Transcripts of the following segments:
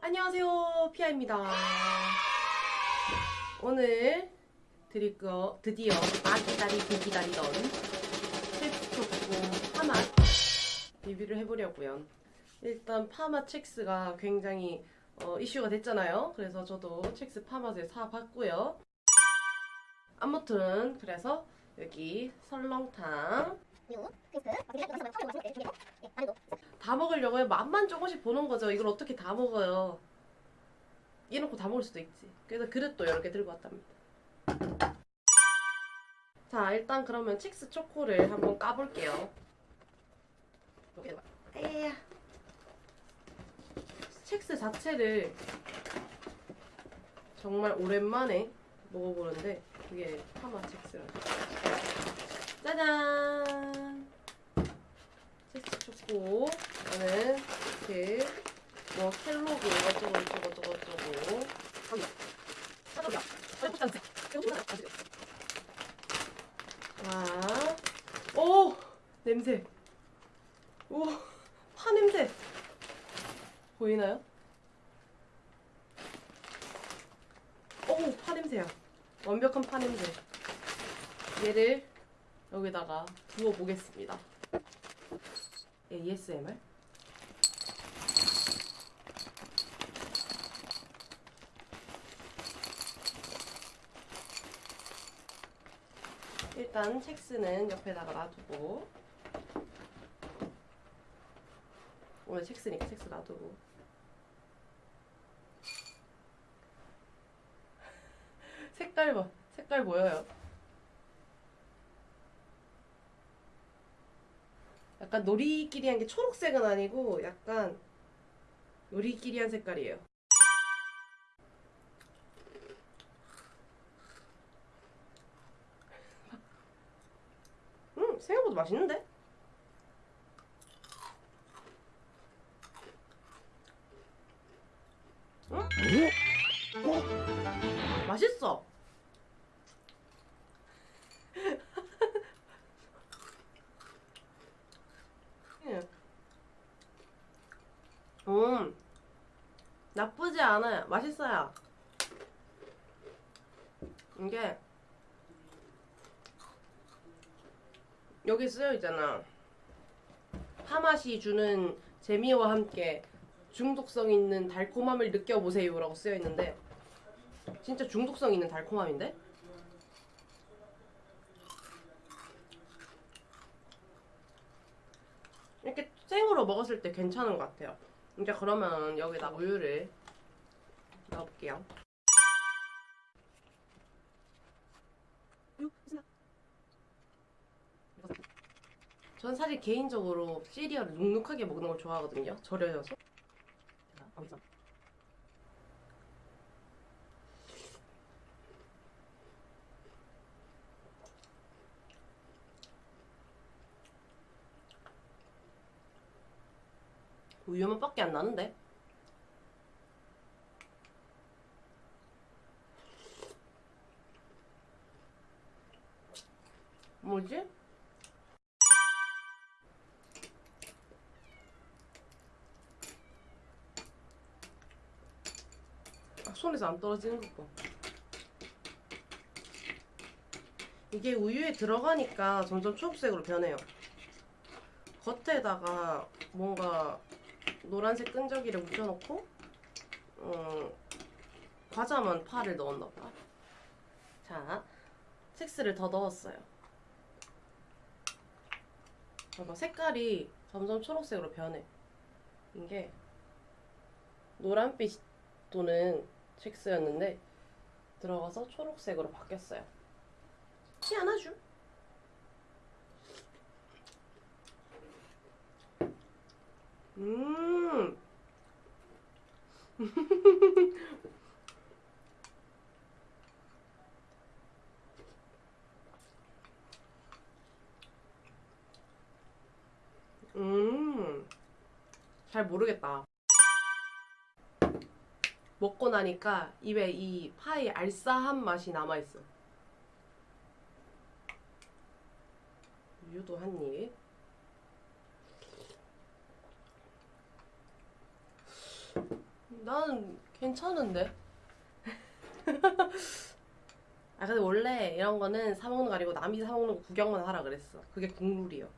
안녕하세요 피아입니다. 오늘 드릴 거 드디어 아기다리 비기다리던 텍스초코 파마 리뷰를 해보려고요. 일단 파마 첵스가 굉장히 어, 이슈가 됐잖아요. 그래서 저도 첵스 파마를 사봤고요. 아무튼 그래서 여기 설렁탕 다 먹으려고요? 맛만 조금씩 보는 거죠. 이걸 어떻게 다 먹어요? 이놓고 다 먹을 수도 있지. 그래서 그릇도 여러 개 들고 왔답니다. 자 일단 그러면 칙스 초코를 한번 까볼게요. 에야. 칙스 자체를 정말 오랜만에 먹어보는데 그게 파마 칙스라 짜잔 초코 이거는 이렇게 뭐 켈로그 어쩌고 저쩌고 저쩌고. 저쩌고 와, 오! 냄새. 오파 냄새. 보이나요? 오 파 냄새야. 완벽한 파 냄새. 얘를 여기다가 부어 보겠습니다 ASMR 일단 첵스는 옆에다가 놔두고. 오늘 첵스니까 첵스 놔두고. 색깔 봐 색깔 보여요 약간 놀이끼리 한 게 초록색은 아니고 약간 놀이끼리 한 색깔이에요 음 생각보다 맛있는데? 응? 맛있어 음. 나쁘지 않아요. 맛있어요. 이게 여기 쓰여 있잖아. 파맛이 주는 재미와 함께 중독성 있는 달콤함을 느껴보세요 라고 쓰여 있는데 진짜 중독성 있는 달콤함인데? 이렇게 생으로 먹었을 때 괜찮은 것 같아요 이제 그러면 여기다 우유를 넣어볼게요. 전 사실 개인적으로 시리얼을 눅눅하게 먹는 걸 좋아하거든요. 절여져서 우유 맛밖에 안 나는데? 뭐지? 아, 손에서 안 떨어지는 것 봐. 이게 우유에 들어가니까 점점 초록색으로 변해요. 겉에다가 뭔가 노란색 끈적이를 묻혀놓고 어, 과자만 파를 넣었나 봐 자 첵스를 더 넣었어요 봐봐 색깔이 점점 초록색으로 변해 이게 노란빛 도는 첵스였는데 들어가서 초록색으로 바뀌었어요 희한하죠? 음. 음. 잘 모르겠다. 먹고 나니까 입에 이 파의 알싸한 맛이 남아있어. 우유도 한 입. 나는 괜찮은데. 아 근데 원래 이런 거는 사 먹는 거 아니고 남이 사 먹는 거 구경만 하라 그랬어. 그게 국룰이요.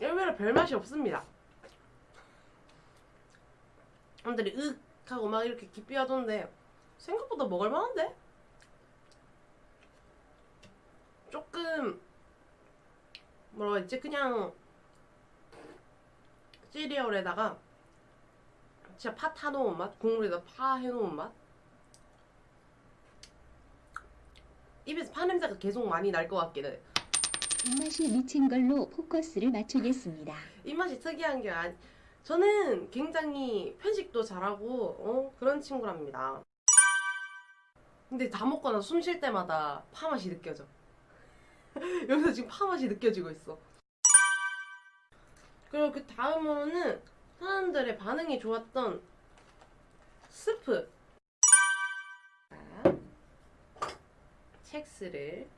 일면에 별 맛이 없습니다. 사람들이 윽 하고 막 이렇게 깊이 하던데 생각보다 먹을 만한데? 조금 뭐라고 했지? 그냥 시리얼에다가 진짜 파 타놓은 맛? 국물에다 파 해놓은 맛? 입에서 파 냄새가 계속 많이 날 것 같긴 해. 입맛이 미친 걸로 포커스를 맞추겠습니다. 입맛이 특이한 게 아니 저는 굉장히 편식도 잘하고 어, 그런 친구랍니다. 근데 다 먹고 나서 숨 쉴 때마다 파 맛이 느껴져. 여기서 지금 파 맛이 느껴지고 있어. 그리고 그 다음으로는 사람들의 반응이 좋았던 스프. 자, 첵스를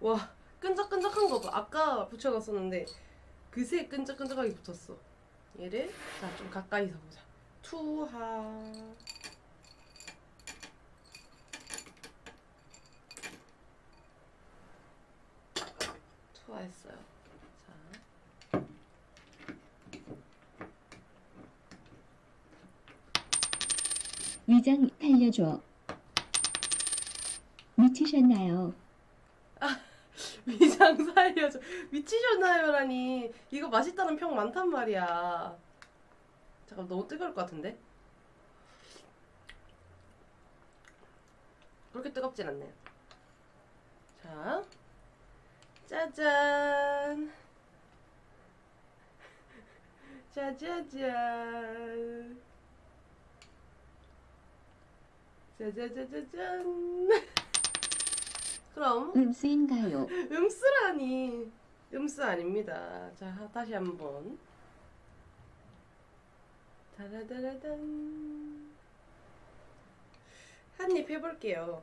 와 끈적끈적한 거 봐. 아까 붙여놨었는데 그새 끈적끈적하게 붙었어. 얘를 자 좀 가까이서 보자. 투하. 투하했어요. 자. 위장 살려줘. 미치셨나요? 위장 살려줘. 미치셨나요라니. 이거 맛있다는 평 많단 말이야. 잠깐 너무 뜨거울 것 같은데? 그렇게 뜨겁진 않네요. 자, 짜잔. 짜자잔. 짜자자자잔. 그럼 음수인가요? 음쓰라니 음쓰 아닙니다. 자 다시 한번 다라다라단 한입 해볼게요.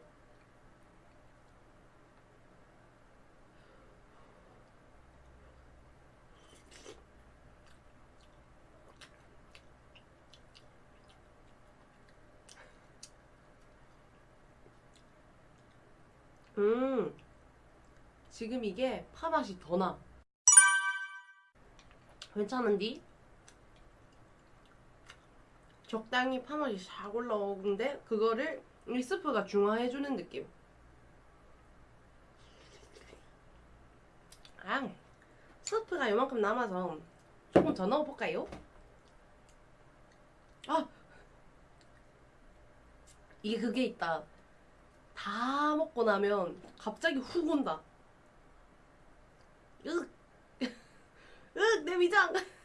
음 지금 이게 파 맛이 더 나. 괜찮은디? 적당히 파 맛이 싹 올라오는데 그거를 이 스프가 중화해주는 느낌. 아, 스프가 이만큼 남아서 조금 더 넣어볼까요? 아, 이게 그게 있다. 다 먹고 나면 갑자기 훅 온다. 으, 으, 내 위장.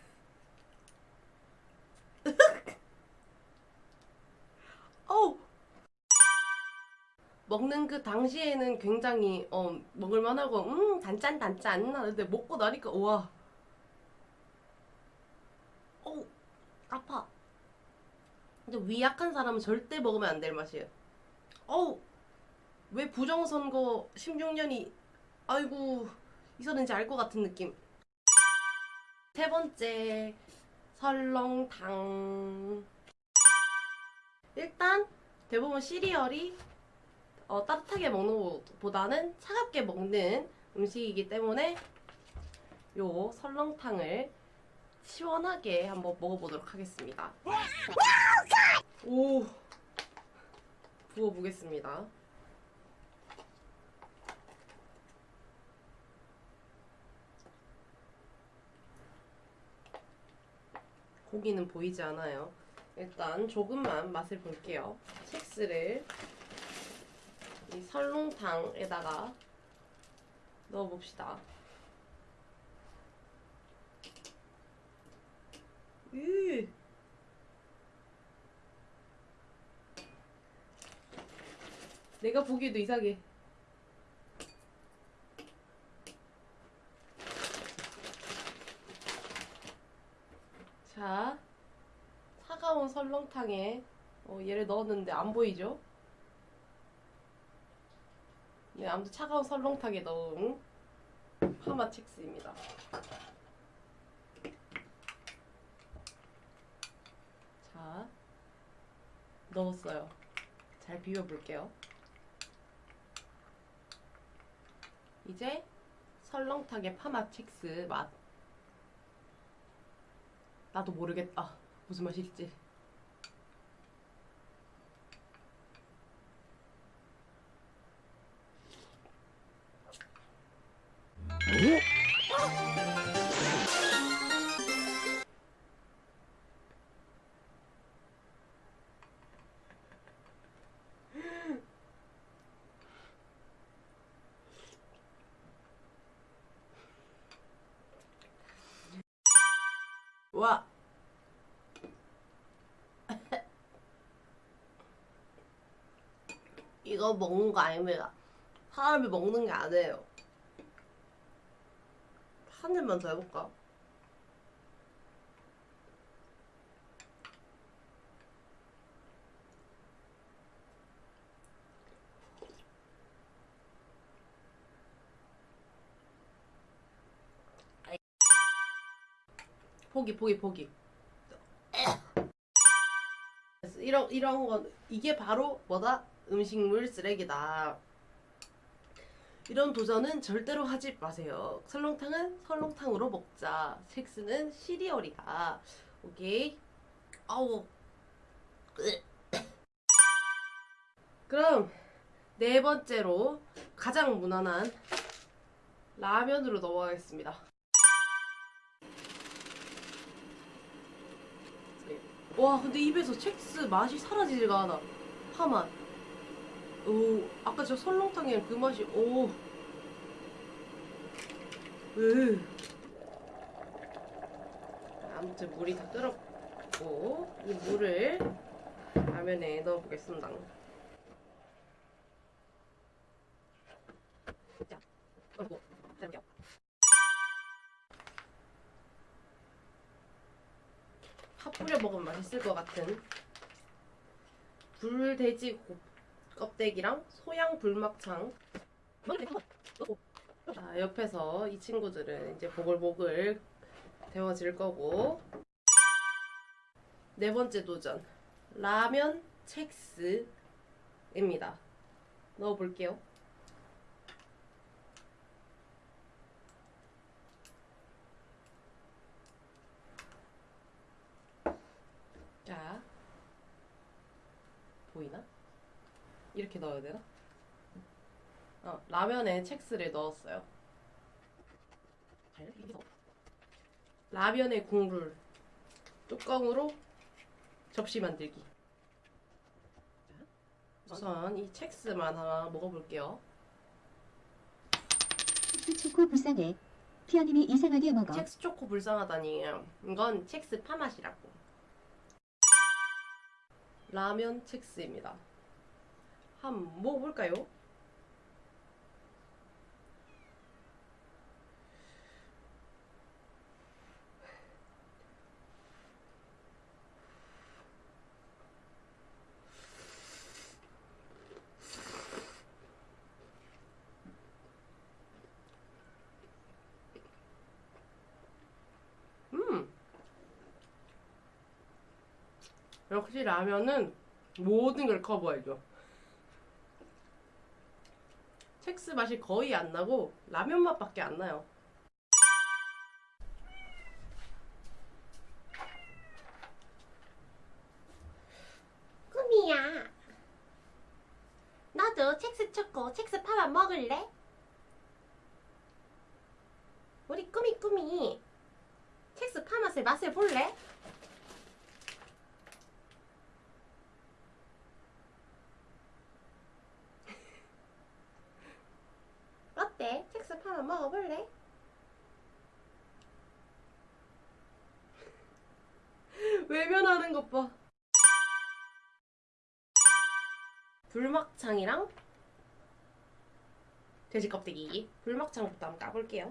어우. 먹는 그 당시에는 굉장히 어 먹을만하고 음 단짠 단짠 하는데 먹고 나니까 와. 어우 아파. 근데 위 약한 사람은 절대 먹으면 안 될 맛이에요. 어우 왜 부정선거 16년이 아이고 있었는지 알 것 같은 느낌. 세 번째 설렁탕. 일단 대부분 시리얼이 어, 따뜻하게 먹는 것보다는 차갑게 먹는 음식이기 때문에 요 설렁탕을 시원하게 한번 먹어보도록 하겠습니다. 오 부어보겠습니다. 고기는 보이지 않아요. 일단 조금만 맛을 볼게요. 첵스를 이 설렁탕에다가 넣어봅시다. 으. 내가 보기에도 이상해. 자, 차가운 설렁탕에 어, 얘를 넣었는데 안 보이죠? 네, 아무튼 차가운 설렁탕에 넣은 파마 첵스입니다. 자, 넣었어요. 잘 비벼볼게요. 이제 설렁탕의 파마 칙스 맛. 나도 모르겠다. 무슨 맛일지. 이거 먹는 거 아닙니다. 사람이 먹는 게 아니에요. 한 입만 더 해볼까? 포기 포기 포기 이런 이런 건 이게 바로 뭐다 음식물 쓰레기다. 이런 도전은 절대로 하지 마세요. 설렁탕은 설렁탕으로 먹자. 섹스는 시리얼이다. 오케이? 아우. 그럼 네 번째로 가장 무난한 라면으로 넘어가겠습니다. 와 근데 입에서 첵스 맛이 사라지지가 않아. 파맛 오 아까 저 설렁탕이랑 그 맛이 오. 으. 아무튼 물이 다 끓었고 이 물을 라면에 넣어보겠습니다. 자파 뿌려 먹으면 맛있을 것 같은 불돼지 고- 껍데기랑 소양 불막창. 자 옆에서 이 친구들은 이제 보글보글 데워질 거고. 네 번째 도전. 라면 첵스입니다. 넣어볼게요. 자 보이나? 이렇게 넣어야 되나? 어, 라면에 첵스를 넣었어요. 라면의 국물 뚜껑으로 접시 만들기. 우선 이 첵스만 하나 먹어볼게요. 첵스 초코 불쌍해. 피아님이 이상하게 먹어. 첵스 초코 불쌍하다니. 이건 첵스 파맛이라고. 라면 첵스입니다. 한번 먹어볼까요? 음. 역시 라면은 모든 걸 커버해줘. 첵스 맛이 거의 안 나고 라면 맛밖에 안 나요. 꿈이야. 너도 첵스 초코, 첵스 파만 먹을래? 우리 꾸미 꾸미 첵스 파 맛을 맛을 볼래? 어때? 첵스 파만 먹어볼래? 외면하는 것 봐. 불막창이랑 돼지 껍데기. 불막창부터 한번 까볼게요.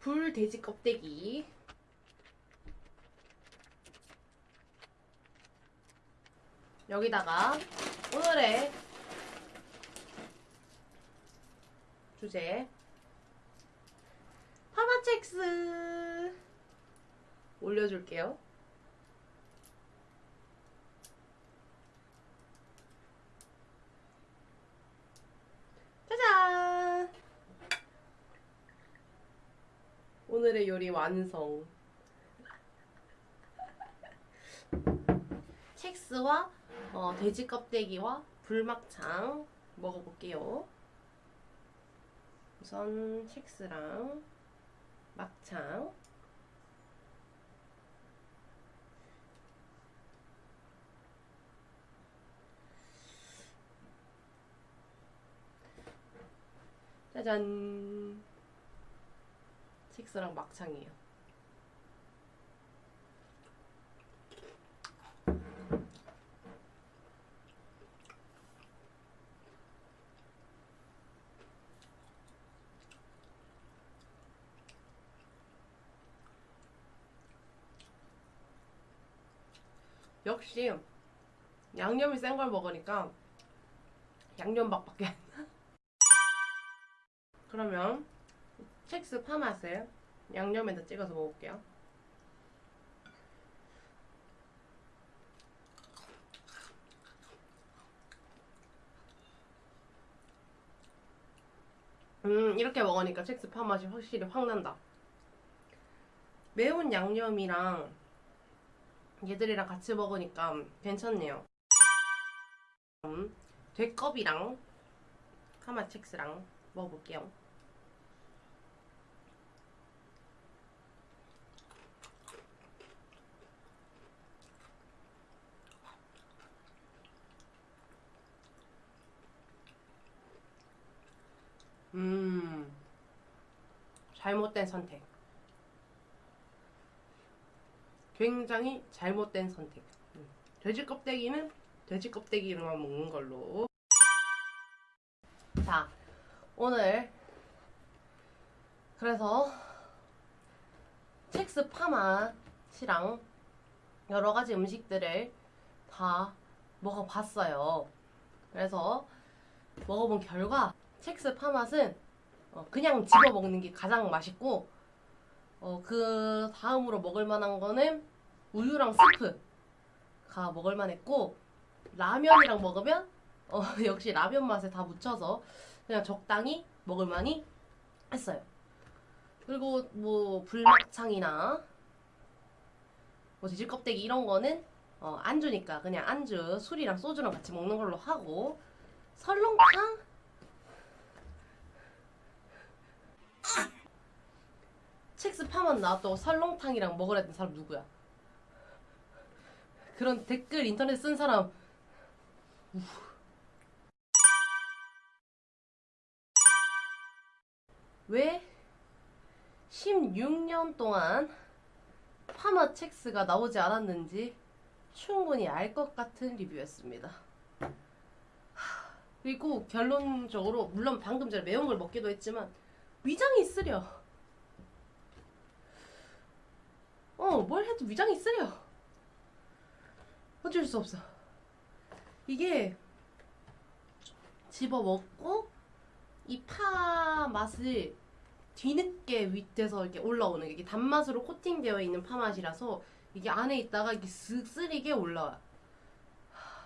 불 돼지 껍데기. 여기다가 오늘의 주제 첵스 올려줄게요. 짜잔! 오늘의 요리 완성. 첵스와 어, 돼지 껍데기와 불막창 먹어볼게요. 우선 첵스랑 막창. 짜잔. 첵스랑 막창이에요. 역시 양념이 센 걸 먹으니까 양념밥밖에. 그러면 첵스 파맛을 양념에다 찍어서 먹을게요. 음, 이렇게 먹으니까 첵스 파맛이 확실히 확 난다. 매운 양념이랑 얘들이랑 같이 먹으니까 괜찮네요. 음, 돼껍이랑 카마첵스랑 먹어볼게요. 음, 잘못된 선택. 굉장히 잘못된 선택. 음, 돼지 껍데기는 돼지 껍데기로만 먹는 걸로. 자, 오늘 그래서 첵스 파맛이랑 여러 가지 음식들을 다 먹어봤어요. 그래서 먹어본 결과 첵스 파맛은 어, 그냥 집어 먹는 게 가장 맛있고 어, 그 다음으로 먹을 만한 거는 우유랑 스프가 먹을 만했고 라면이랑 먹으면 어, 역시 라면 맛에 다 묻혀서 그냥 적당히 먹을 만히 했어요. 그리고 뭐 불막창이나 뭐 돼지 껍데기 이런 거는 어, 안주니까 그냥 안주 술이랑 소주랑 같이 먹는 걸로 하고 설렁탕 파만 나왔다고 설렁탕이랑 먹으라던 사람 누구야? 그런 댓글 인터넷 쓴 사람 왜 16년 동안 파마 첵스가 나오지 않았는지 충분히 알 것 같은 리뷰였습니다. 하, 그리고 결론적으로 물론 방금 전에 매운 걸 먹기도 했지만 위장이 쓰려. 어, 뭘 해도 위장이 쓰려. 어쩔 수 없어. 이게 집어 먹고 이 파 맛을 뒤늦게 밑에서 이렇게 올라오는 게 이게 단맛으로 코팅되어 있는 파 맛이라서 이게 안에 있다가 이게 쓱 쓰리게 올라와. 하,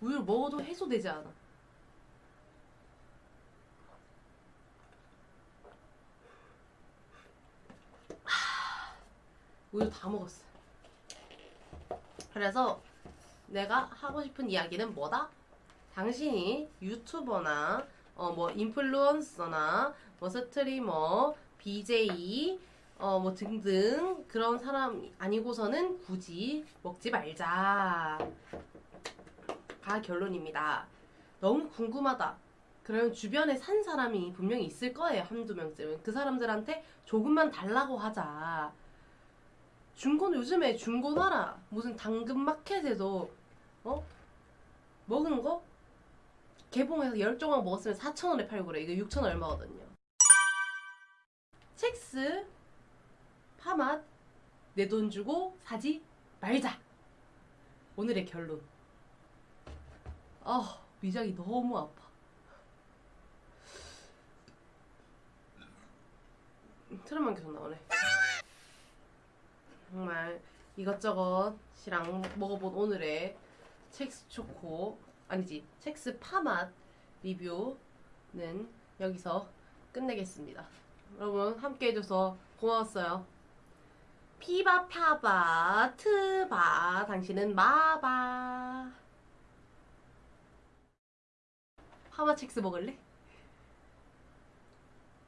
우유를 먹어도 해소되지 않아. 우유 다 먹었어. 그래서 내가 하고 싶은 이야기는 뭐다? 당신이 유튜버나 어 뭐 인플루언서나 뭐 스트리머, BJ 어 뭐 등등 그런 사람 아니고서는 굳이 먹지 말자. 가 결론입니다. 너무 궁금하다. 그러면 주변에 산 사람이 분명히 있을 거예요. 한두 명쯤은. 그 사람들한테 조금만 달라고 하자. 중고는 요즘에 중고나라 무슨 당근마켓에도 어? 먹은 거 개봉해서 열 조각 먹었으면 4,000원에 팔고 그래. 이거 6,000원 얼마거든요. 첵스 파맛 내 돈 주고 사지 말자. 오늘의 결론. 아, 위장이 너무 아파. 트름만 계속 나오네. 정말 이것저것이랑 먹어본 오늘의 첵스 초코 아니지 첵스 파맛 리뷰는 여기서 끝내겠습니다. 여러분 함께 해줘서 고마웠어요. 피바 파바 트바 당신은 마바 파마 첵스 먹을래?